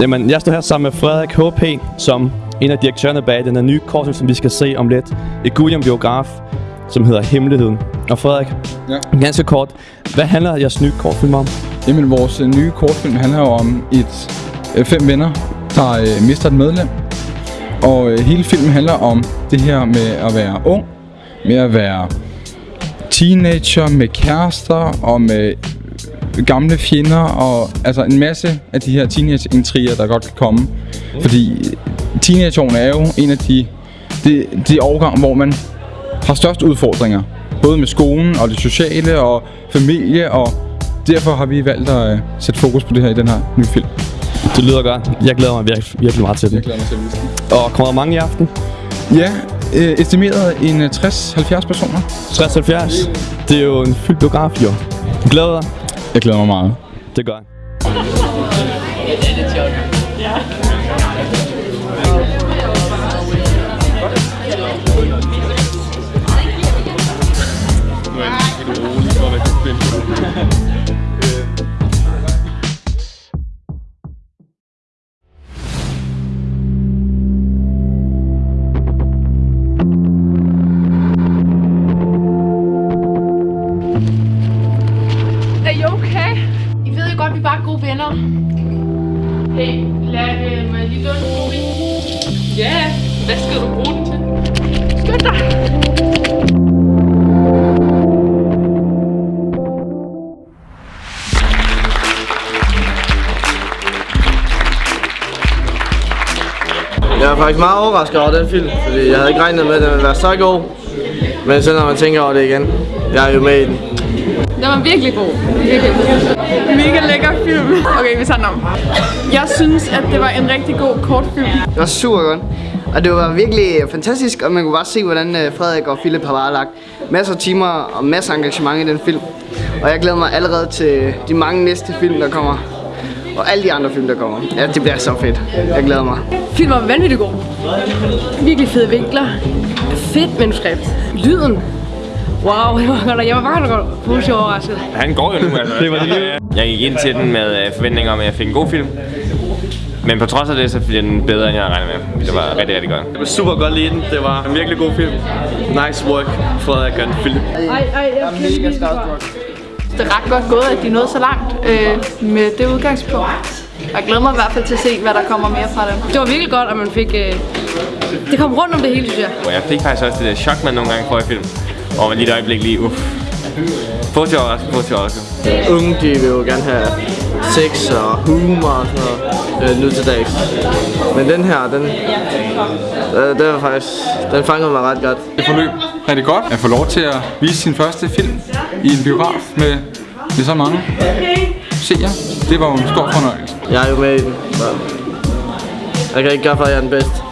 Jamen, jeg står her sammen med Frederik H.P., som en af direktørerne bag den her nye kortfilm, som vi skal se om lidt. Et Guillaume biograf, som hedder Hemmeligheden. Og Frederik, Ja. ganske kort, hvad handler jeres nye kortfilm om? Jamen, vores øh, nye kortfilm handler jo om et øh, fem venner, der øh, mister et medlem. Og øh, hele filmen handler om det her med at være ung, med at være teenager, med kærester og med gamle fjender og altså en masse af de her teenage-intriger, der godt kan komme. Fordi teenageårene er jo en af de, de, de årgange, hvor man har størst udfordringer. Både med skolen og det sociale og familie, og derfor har vi valgt at øh, sætte fokus på det her i den her nye film. Det lyder godt. Jeg glæder mig virkelig, virkelig meget til den. glæder mig til at. Og kommer der mange i aften? Ja, øh, estimeret en øh, 60-70 personer. 60-70. Det er jo en fyldt biograf, jo. Glæder dig. Jeg glæder mig meget. Det gør jeg. Vi bare gode venner. Hey, lad øh, mig lige låne en mobil. Ja, hvad skal du bruge den til? Skynd dig! Jeg er faktisk meget overrasket over den film, fordi jeg havde ikke regnet med, at den ville være så god. Men så når man tænker over det igen, jeg er jo med i den. Den var virkelig god. Virkelig. Mega lækker film. Okay, vi tager den om. Jeg synes, at det var en rigtig god kortfilm. Det var super godt. Og det var virkelig fantastisk, og man kunne bare se, hvordan øh, Frederik og Philip har bare lagt masser af timer og masser af engagement i den film. Og jeg glæder mig allerede til de mange næste film, der kommer. Og alle de andre film, der kommer. Ja, det bliver så fedt. Jeg glæder mig. Filmen var vanvittigt god. Virkelig fede vinkler. Fedt manuskript. Lyden. Wow, det var godt. Jeg var bare positivt overrasket. Han går jo nu, altså. det var det. Jeg gik ind til den med øh, forventninger om, at jeg fik en god film. Men på trods af det, så bliver den bedre, end jeg havde regnet med. Det var rigtig, rigtig godt. Jeg var super godt lide den. Det var en virkelig god film. Nice work, Frederik og Philip. Ej, ej, jeg er mega Det er ret godt gået, at de nåede så langt øh, med det udgangspunkt. Jeg glæder mig i hvert fald til at se, hvad der kommer mere fra dem. Det var virkelig godt, at man fik... Øh... Det kom rundt om det hele, synes jeg. Jeg fik faktisk også det der chok, man nogle gange får i film. Og lige et øjeblik lige, uff. Positiv overrasket, positiv overrasket. Unge, de vil jo gerne have sex og humor og sådan noget øh, nu til dags. Men den her, den, øh, den var faktisk, den fangede mig ret godt. Det forløb rigtig godt at få lov til at vise sin første film i en biograf med, med så mange seere. Det var jo en stor fornøjelse. Jeg er jo med i den, så jeg kan ikke gøre for, at jeg er den bedste.